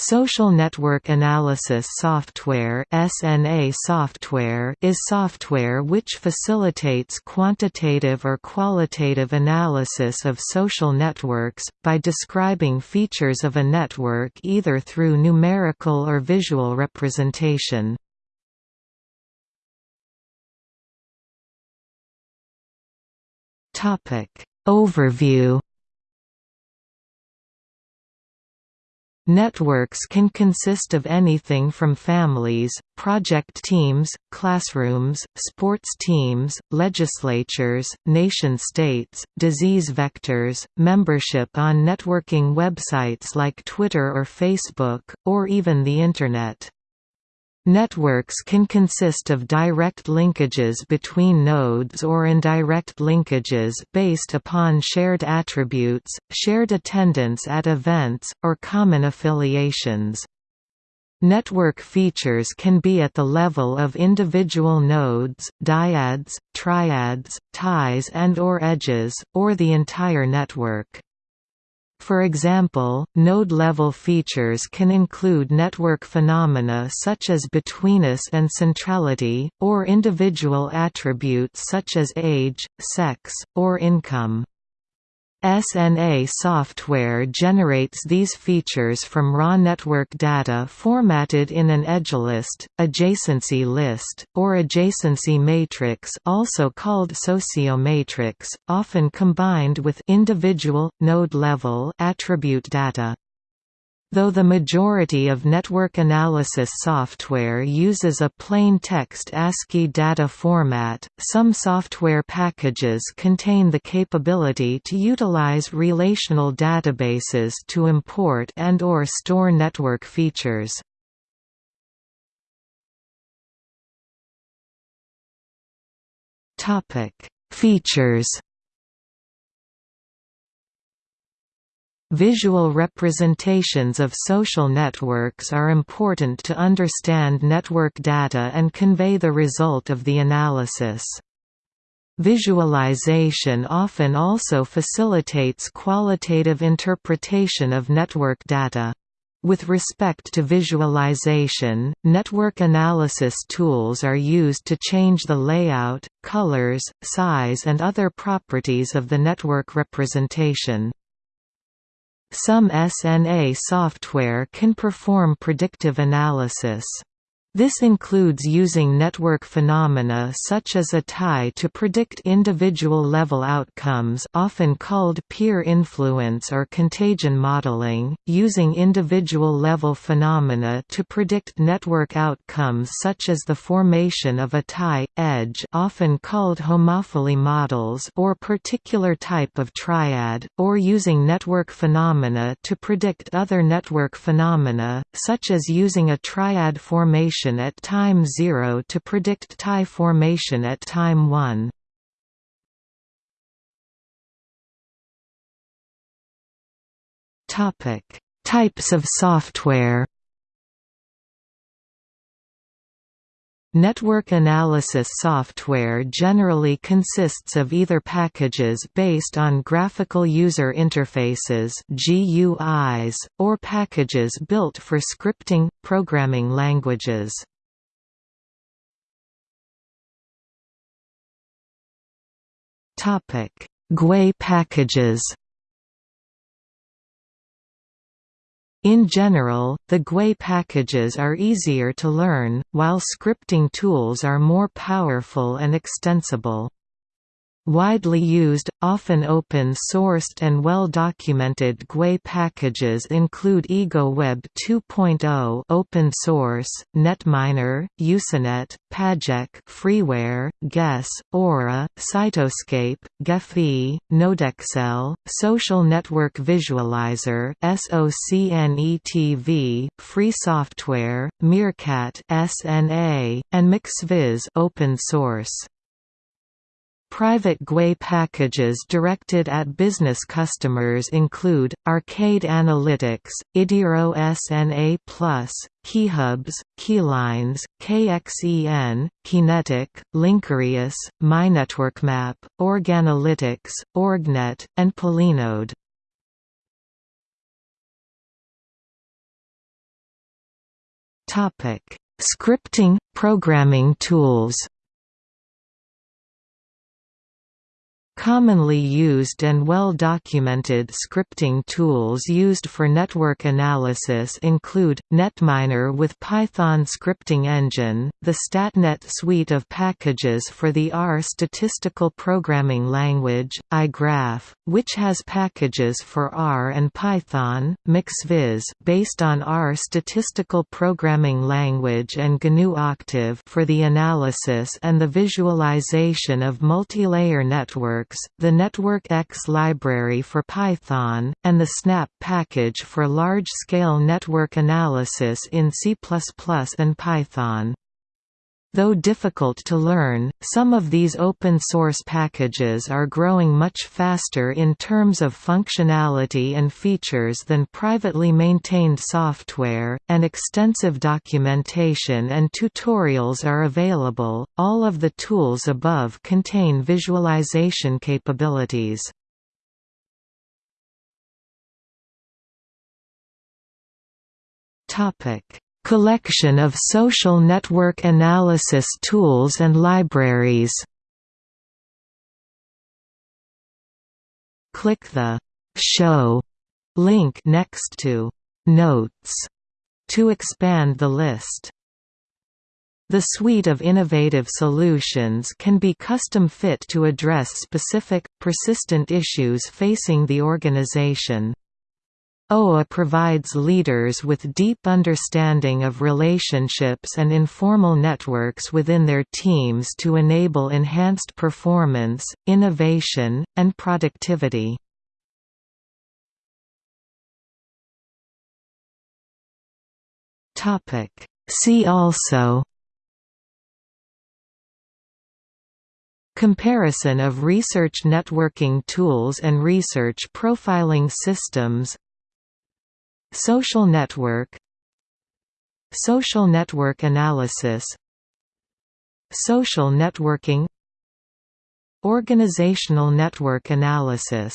Social network analysis software (SNA software) is software which facilitates quantitative or qualitative analysis of social networks by describing features of a network either through numerical or visual representation. Topic Overview Networks can consist of anything from families, project teams, classrooms, sports teams, legislatures, nation-states, disease vectors, membership on networking websites like Twitter or Facebook, or even the Internet. Networks can consist of direct linkages between nodes or indirect linkages based upon shared attributes, shared attendance at events, or common affiliations. Network features can be at the level of individual nodes, dyads, triads, ties and or edges, or the entire network. For example, node-level features can include network phenomena such as betweenness and centrality, or individual attributes such as age, sex, or income. SNA software generates these features from raw network data formatted in an edgelist, adjacency list, or adjacency matrix also called sociomatrix, often combined with individual, node-level attribute data. Though the majority of network analysis software uses a plain text ASCII data format, some software packages contain the capability to utilize relational databases to import and or store network features. Features Visual representations of social networks are important to understand network data and convey the result of the analysis. Visualization often also facilitates qualitative interpretation of network data. With respect to visualization, network analysis tools are used to change the layout, colors, size and other properties of the network representation. Some SNA software can perform predictive analysis. This includes using network phenomena such as a tie to predict individual-level outcomes often called peer influence or contagion modeling, using individual-level phenomena to predict network outcomes such as the formation of a tie, edge often called homophily models or particular type of triad, or using network phenomena to predict other network phenomena, such as using a triad formation formation at time 0 to predict tie formation at time 1. Topic: Types of software. Network analysis software generally consists of either packages based on graphical user interfaces (GUIs) or packages built for scripting programming languages. Topic: GUI packages. In general, the GUI packages are easier to learn, while scripting tools are more powerful and extensible. Widely used, often open-sourced and well-documented GUI packages include EgoWeb 2.0 open source, Netminer, UCINet, Pajek freeware, Guess, ORA, Cytoscape, Gephi, NodeXL, Social Network Visualizer SOCNETV, Free Software, Meerkat SNA, and muxViz open source. Private GUI packages directed at business customers include, Arcade Analytics, Idiro SNA+, KeyHubs, Keylines, KXEN, Kinetic, Linkurious, MyNetworkMap, Organalytics, Orgnet, and Polinode. Scripting – programming tools Commonly used and well-documented scripting tools used for network analysis include, Netminer with Python scripting engine, the StatNet suite of packages for the R statistical programming language, iGraph, which has packages for R and Python, muxViz based on R statistical programming language and GNU Octave for the analysis and the visualization of multilayer networks the NetworkX library for Python, and the Snap package for large-scale network analysis in C++ and Python. Though difficult to learn, some of these open-source packages are growing much faster in terms of functionality and features than privately maintained software, and extensive documentation and tutorials are available. All of the tools above contain visualization capabilities. Topic Collection of social network analysis tools and libraries Click the «Show» link next to «Notes» to expand the list. The suite of innovative solutions can be custom-fit to address specific, persistent issues facing the organization. OA provides leaders with deep understanding of relationships and informal networks within their teams to enable enhanced performance, innovation, and productivity. See also Comparison of research networking tools and research profiling systems Social network Social network analysis Social networking Organizational network analysis